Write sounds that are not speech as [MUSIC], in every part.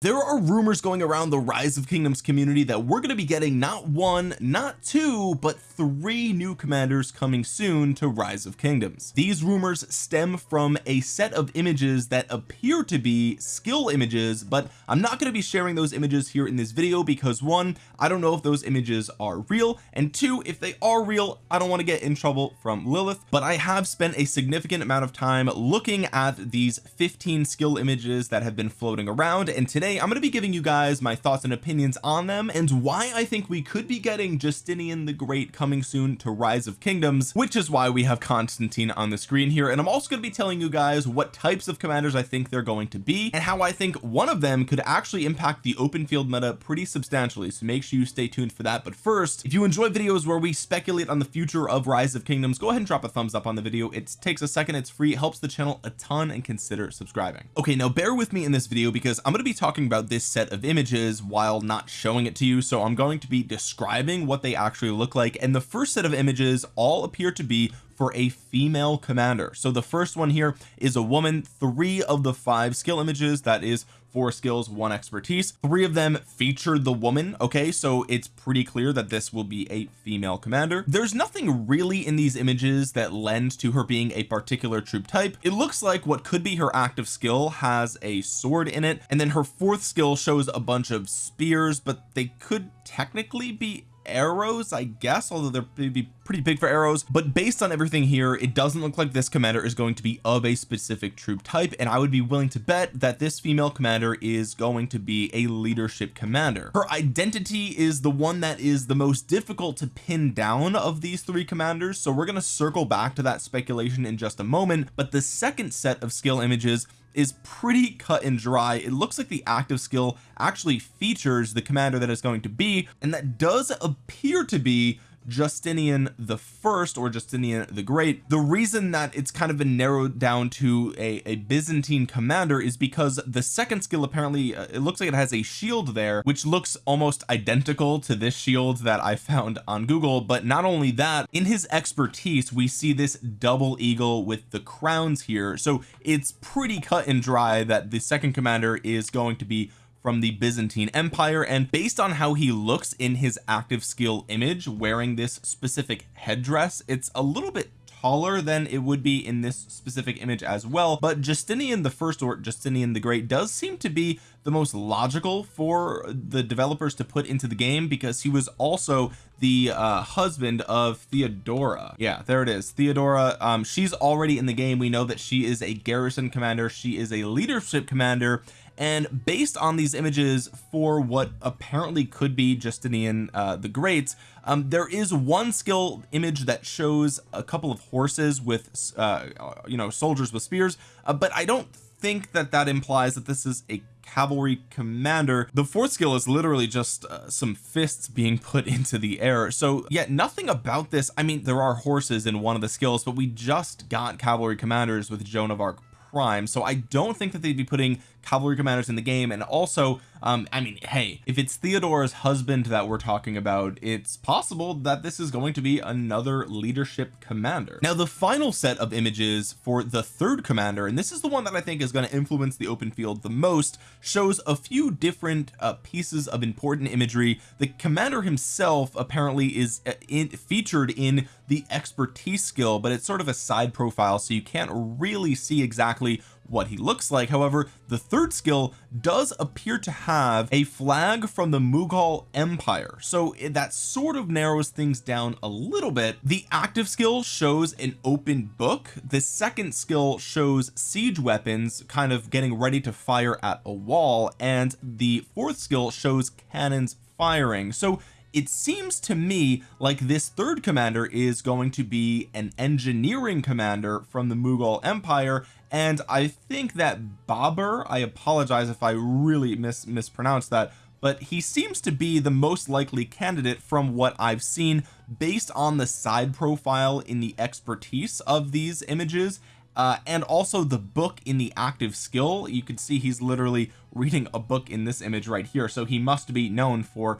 there are rumors going around the rise of kingdoms community that we're going to be getting not one not two but three new commanders coming soon to rise of kingdoms. These rumors stem from a set of images that appear to be skill images but I'm not going to be sharing those images here in this video because one I don't know if those images are real and two if they are real I don't want to get in trouble from Lilith but I have spent a significant amount of time looking at these 15 skill images that have been floating around and today today I'm going to be giving you guys my thoughts and opinions on them and why I think we could be getting Justinian the Great coming soon to Rise of Kingdoms which is why we have Constantine on the screen here. And I'm also going to be telling you guys what types of commanders I think they're going to be and how I think one of them could actually impact the open field meta pretty substantially. So make sure you stay tuned for that. But first if you enjoy videos where we speculate on the future of Rise of Kingdoms go ahead and drop a thumbs up on the video. It takes a second it's free helps the channel a ton and consider subscribing. Okay now bear with me in this video because I'm going to be talking about this set of images while not showing it to you so I'm going to be describing what they actually look like and the first set of images all appear to be for a female commander. So the first one here is a woman three of the five skill images that is four skills one expertise. Three of them featured the woman okay? So it's pretty clear that this will be a female commander. There's nothing really in these images that lend to her being a particular troop type. It looks like what could be her active skill has a sword in it and then her fourth skill shows a bunch of spears but they could technically be arrows I guess although they're maybe pretty big for arrows. But based on everything here it doesn't look like this commander is going to be of a specific troop type and I would be willing to bet that this female commander is going to be a leadership commander. Her identity is the one that is the most difficult to pin down of these three commanders so we're going to circle back to that speculation in just a moment. But the second set of skill images is pretty cut and dry. It looks like the active skill actually features the commander that is going to be and that does appear to be Justinian the first or Justinian the Great. The reason that it's kind of been narrowed down to a, a Byzantine commander is because the second skill apparently uh, it looks like it has a shield there which looks almost identical to this shield that I found on Google. But not only that in his expertise we see this double eagle with the crowns here. So it's pretty cut and dry that the second commander is going to be from the Byzantine Empire and based on how he looks in his active skill image wearing this specific headdress it's a little bit taller than it would be in this specific image as well. But Justinian the first or Justinian the Great does seem to be the most logical for the developers to put into the game because he was also the uh, husband of Theodora. Yeah there it is. Theodora um, she's already in the game. We know that she is a garrison commander. She is a leadership commander and based on these images for what apparently could be Justinian uh, the Great um, there is one skill image that shows a couple of horses with uh, you know soldiers with spears uh, but I don't think that that implies that this is a cavalry commander. The fourth skill is literally just uh, some fists being [LAUGHS] put into the air. So yeah nothing about this I mean there are horses in one of the skills but we just got cavalry commanders with Joan of Arc prime so I don't think that they'd be putting cavalry commanders in the game and also um I mean hey if it's Theodora's husband that we're talking about it's possible that this is going to be another leadership commander. Now the final set of images for the third commander and this is the one that I think is going to influence the open field the most shows a few different uh, pieces of important imagery. The commander himself apparently is uh, in, featured in the expertise skill but it's sort of a side profile so you can't really see exactly what he looks like. However the third skill does appear to have a flag from the Mughal Empire. So eh, that sort of narrows things down a little bit. The active skill shows an open book. The second skill shows siege weapons kind of getting ready to fire at a wall. And the fourth skill shows cannons firing. So it seems to me like this third commander is going to be an engineering commander from the Mughal Empire and I think that Babur I apologize if I really mis mispronounced that but he seems to be the most likely candidate from what I've seen based on the side profile in the expertise of these images uh, and also the book in the active skill. You can see he's literally reading a book in this image right here so he must be known for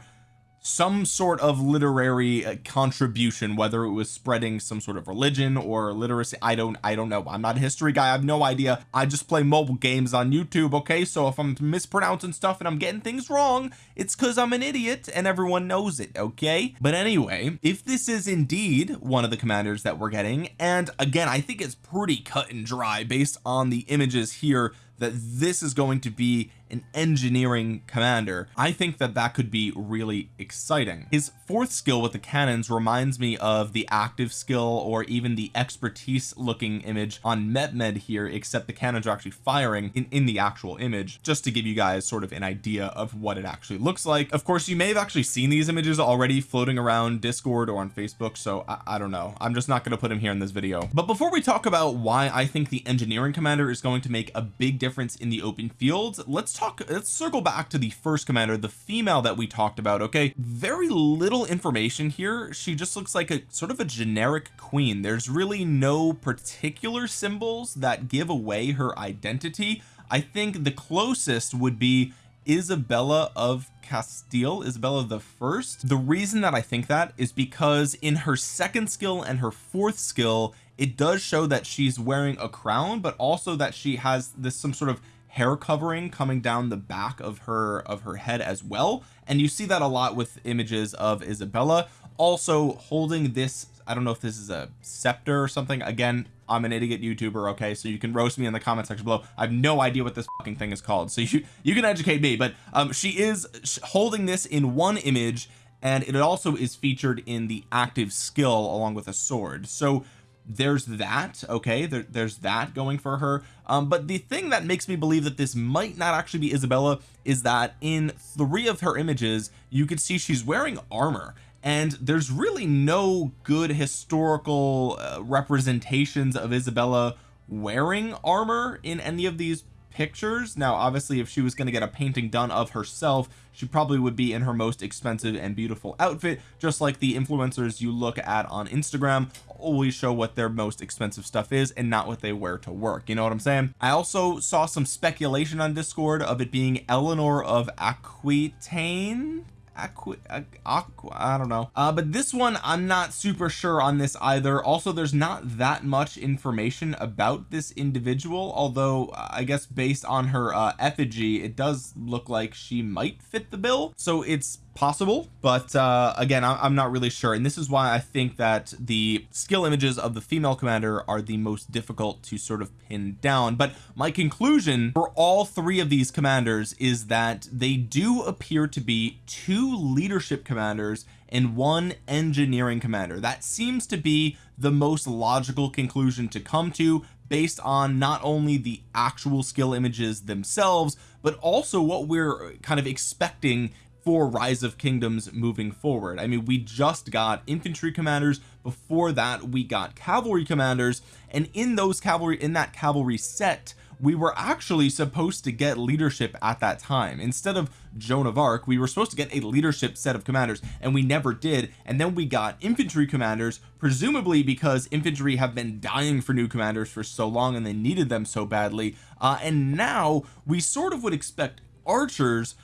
some sort of literary uh, contribution whether it was spreading some sort of religion or literacy I don't I don't know. I'm not a history guy. I have no idea. I just play mobile games on YouTube okay? So if I'm mispronouncing stuff and I'm getting things wrong it's because I'm an idiot and everyone knows it okay? But anyway if this is indeed one of the commanders that we're getting and again I think it's pretty cut and dry based on the images here that this is going to be an engineering commander I think that that could be really exciting. His fourth skill with the cannons reminds me of the active skill or even the expertise looking image on Mehmed here except the cannons are actually firing in in the actual image just to give you guys sort of an idea of what it actually looks like. Of course you may have actually seen these images already floating around discord or on Facebook so I, I don't know. I'm just not going to put him here in this video. But before we talk about why I think the engineering commander is going to make a big difference in the open fields let's talk let's circle back to the first commander the female that we talked about okay? Very little information here. She just looks like a sort of a generic queen. There's really no particular symbols that give away her identity. I think the closest would be Isabella of Castile Isabella the first. The reason that I think that is because in her second skill and her fourth skill it does show that she's wearing a crown but also that she has this some sort of hair covering coming down the back of her of her head as well. And you see that a lot with images of Isabella also holding this I don't know if this is a scepter or something. Again I'm an idiot YouTuber okay? So you can roast me in the comment section below. I have no idea what this fucking thing is called. So [LAUGHS] you you can educate me but um she is holding this in one image and it also is featured in the active skill along with a sword. So there's that okay? There, there's that going for her. Um but the thing that makes me believe that this might not actually be Isabella is that in three of her images you can see she's wearing armor. And there's really no good historical uh, representations of Isabella wearing armor in any of these pictures. Now obviously if she was going to get a painting done of herself she probably would be in her most expensive and beautiful outfit just like the influencers you look at on Instagram always show what their most expensive stuff is and not what they wear to work you know what I'm saying? I also saw some speculation on discord of it being Eleanor of Aquitaine Aqua, Aqua, I don't know. Uh, but this one I'm not super sure on this either. Also there's not that much information about this individual although I guess based on her uh, effigy it does look like she might fit the bill. So it's possible but uh again I'm not really sure. And this is why I think that the skill images of the female commander are the most difficult to sort of pin down. But my conclusion for all three of these commanders is that they do appear to be two leadership commanders and one engineering commander. That seems to be the most logical conclusion to come to based on not only the actual skill images themselves but also what we're kind of expecting for rise of kingdoms moving forward. I mean we just got infantry commanders before that we got cavalry commanders and in those cavalry in that cavalry set we were actually supposed to get leadership at that time. Instead of Joan of Arc we were supposed to get a leadership set of commanders and we never did and then we got infantry commanders presumably because infantry have been dying for new commanders for so long and they needed them so badly. Uh, and now we sort of would expect archers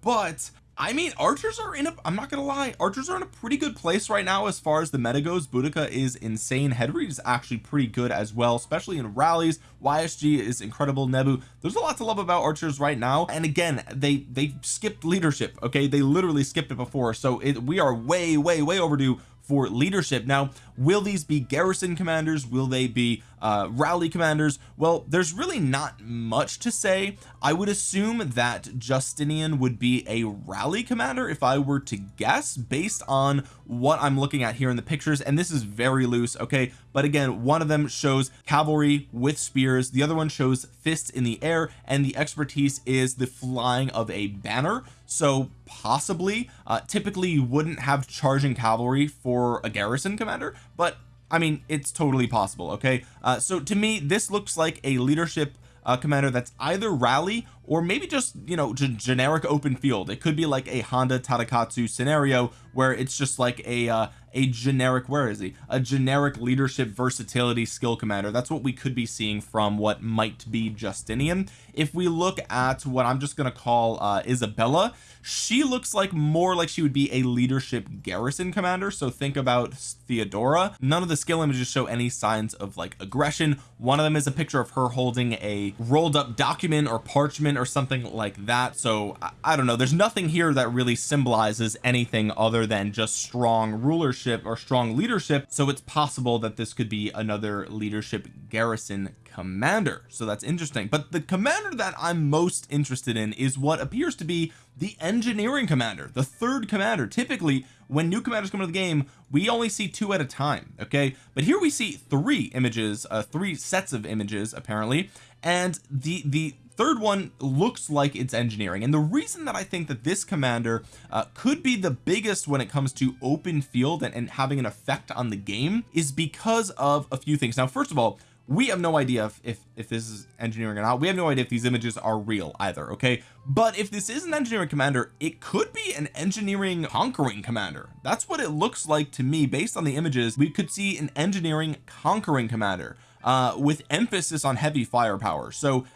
but I mean archers are in a I'm not gonna lie archers are in a pretty good place right now as far as the meta goes. Boudica is insane. Hedri is actually pretty good as well especially in rallies. YSG is incredible. Nebu there's a lot to love about archers right now. And again they they skipped leadership okay? They literally skipped it before. So it, we are way way way overdue for leadership. Now will these be garrison commanders? Will they be uh rally commanders? Well there's really not much to say. I would assume that Justinian would be a rally commander if I were to guess based on what I'm looking at here in the pictures. And this is very loose okay? But again one of them shows cavalry with spears. The other one shows fists in the air. And the expertise is the flying of a banner so possibly uh typically you wouldn't have charging cavalry for a garrison commander but I mean it's totally possible okay? Uh so to me this looks like a leadership uh, commander that's either rally or maybe just you know generic open field. It could be like a Honda Tadakatsu scenario where it's just like a uh, a generic where is he? A generic leadership versatility skill commander. That's what we could be seeing from what might be Justinian. If we look at what I'm just going to call uh Isabella she looks like more like she would be a leadership garrison commander. So think about Theodora. None of the skill images show any signs of like aggression. One of them is a picture of her holding a rolled up document or parchment or something like that. So I, I don't know. There's nothing here that really symbolizes anything other than just strong rulership or strong leadership so it's possible that this could be another leadership garrison commander. So that's interesting. But the commander that I'm most interested in is what appears to be the engineering commander the third commander. Typically when new commanders come into the game we only see two at a time okay? But here we see three images uh three sets of images apparently. And the the third one looks like it's engineering. And the reason that I think that this commander uh, could be the biggest when it comes to open field and, and having an effect on the game is because of a few things. Now first of all we have no idea if, if if this is engineering or not. We have no idea if these images are real either okay? But if this is an engineering commander it could be an engineering conquering commander. That's what it looks like to me. Based on the images we could see an engineering conquering commander uh with emphasis on heavy firepower. So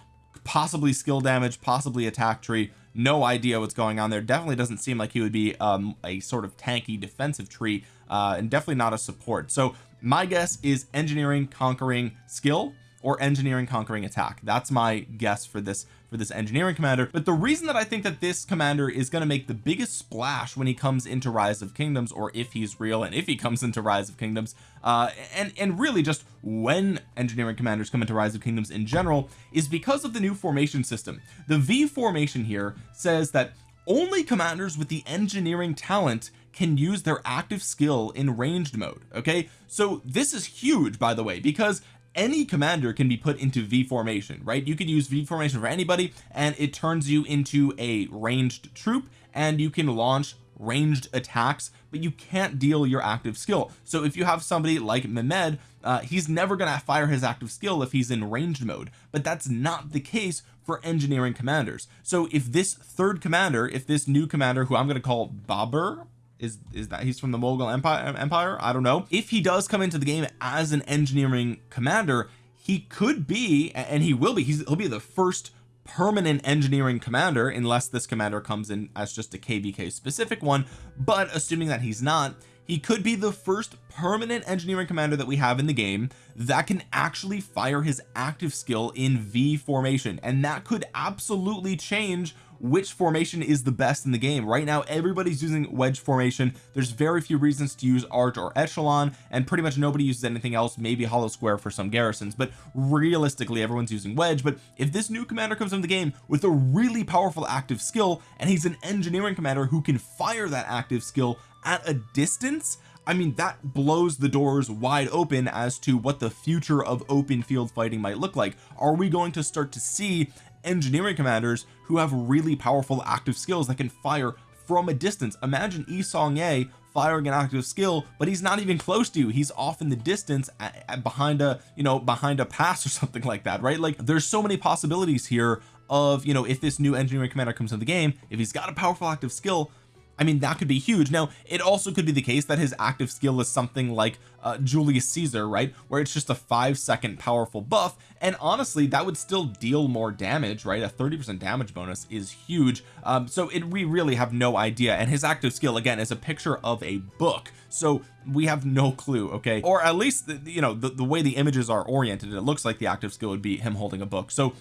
possibly skill damage possibly attack tree. No idea what's going on there. Definitely doesn't seem like he would be um a sort of tanky defensive tree uh and definitely not a support. So my guess is engineering conquering skill or engineering conquering attack. That's my guess for this for this engineering commander. But the reason that I think that this commander is going to make the biggest splash when he comes into rise of kingdoms or if he's real and if he comes into rise of kingdoms uh and and really just when engineering commanders come into rise of kingdoms in general is because of the new formation system. The V formation here says that only commanders with the engineering talent can use their active skill in ranged mode okay? So this is huge by the way because any commander can be put into V formation right? You could use V formation for anybody and it turns you into a ranged troop and you can launch ranged attacks but you can't deal your active skill. So if you have somebody like Mehmed uh, he's never gonna fire his active skill if he's in ranged mode but that's not the case for engineering commanders. So if this third commander if this new commander who I'm to call Babur is is that he's from the Mogul Empire Empire? I don't know. If he does come into the game as an engineering commander he could be and he will be he's, he'll be the first permanent engineering commander unless this commander comes in as just a kvk specific one but assuming that he's not he could be the first permanent engineering commander that we have in the game that can actually fire his active skill in V formation and that could absolutely change which formation is the best in the game. Right now everybody's using wedge formation. There's very few reasons to use arch or echelon and pretty much nobody uses anything else maybe hollow square for some garrisons but realistically everyone's using wedge. But if this new commander comes in the game with a really powerful active skill and he's an engineering commander who can fire that active skill at a distance I mean that blows the doors wide open as to what the future of open field fighting might look like. Are we going to start to see engineering commanders who have really powerful active skills that can fire from a distance. Imagine Yi Seong-Gye firing an active skill but he's not even close to you. He's off in the distance at, at behind a you know behind a pass or [LAUGHS] something like that right? Like there's so many possibilities here of you know if this new engineering commander comes into the game if he's got a powerful active skill I mean that could be huge. Now it also could be the case that his active skill is something like uh, Julius Caesar right? Where it's just a five second powerful buff and honestly that would still deal more damage right? A 30 percent damage bonus is huge. Um so it we really have no idea. And his active skill again is a picture of a book. So we have no clue okay? Or at least the, you know the, the way the images are oriented it looks like the active skill would be him holding a book. So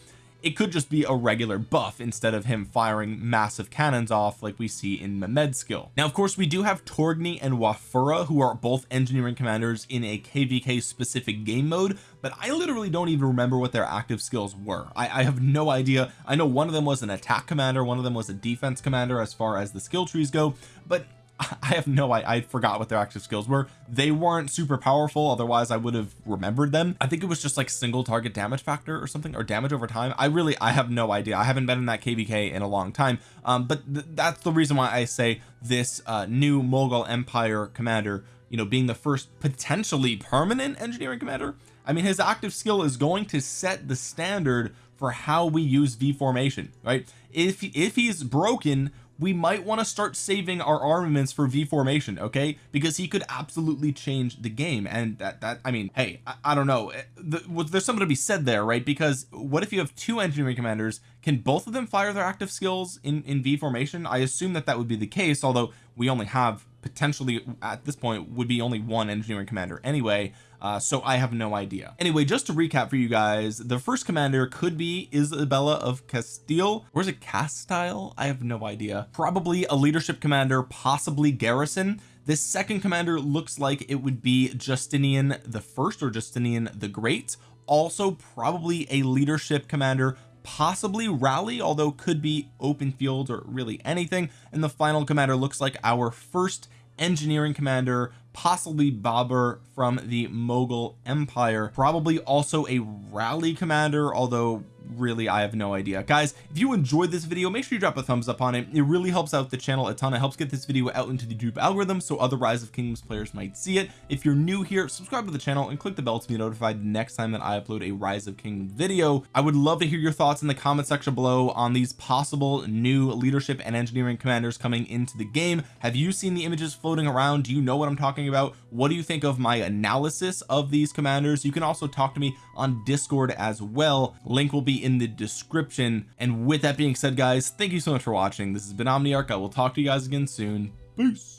it could just be a regular buff instead of him firing massive cannons off like we see in Mehmed's skill. Now of course we do have Torgny and Wafura who are both engineering commanders in a kvk specific game mode but I literally don't even remember what their active skills were. I, I have no idea. I know one of them was an attack commander one of them was a defense commander as far as the skill trees go but I have no I, I forgot what their active skills were. They weren't super powerful otherwise I would have remembered them. I think it was just like single target damage factor or something or damage over time. I really I have no idea. I haven't been in that kvk in a long time. Um but th that's the reason why I say this uh new Mughal Empire commander you know being the first potentially permanent engineering commander I mean his active skill is going to set the standard for how we use V formation right? If if he's broken we might want to start saving our armaments for V formation okay? Because he could absolutely change the game and that that I mean hey I, I don't know. Eh, the, there's something to be said there right? Because what if you have two engineering commanders? Can both of them fire their active skills in in V formation I assume that that would be the case although we only have potentially at this point would be only one engineering commander anyway uh, so I have no idea. Anyway just to recap for you guys the first commander could be Isabella of Castile. Or is it Castile? I have no idea. Probably a leadership commander possibly garrison. This second commander looks like it would be Justinian the first or Justinian the Great. Also probably a leadership commander possibly rally although could be open field or really anything. And the final commander looks like our first engineering commander possibly Babur from the Mughal Empire probably also a rally commander although really I have no idea. Guys if you enjoyed this video make sure you drop a thumbs up on it. It really helps out the channel a ton. It helps get this video out into the YouTube algorithm so other rise of kingdoms players might see it. If you're new here subscribe to the channel and click the bell to be notified next time that I upload a rise of kingdom video. I would love to hear your thoughts in the comment section below on these possible new leadership and engineering commanders coming into the game. Have you seen the images floating around? Do you know what I'm talking about? What do you think of my analysis of these commanders? You can also talk to me on discord as well. Link will in the description. And with that being said guys thank you so much for watching. This has been Omniarch. I will talk to you guys again soon. Peace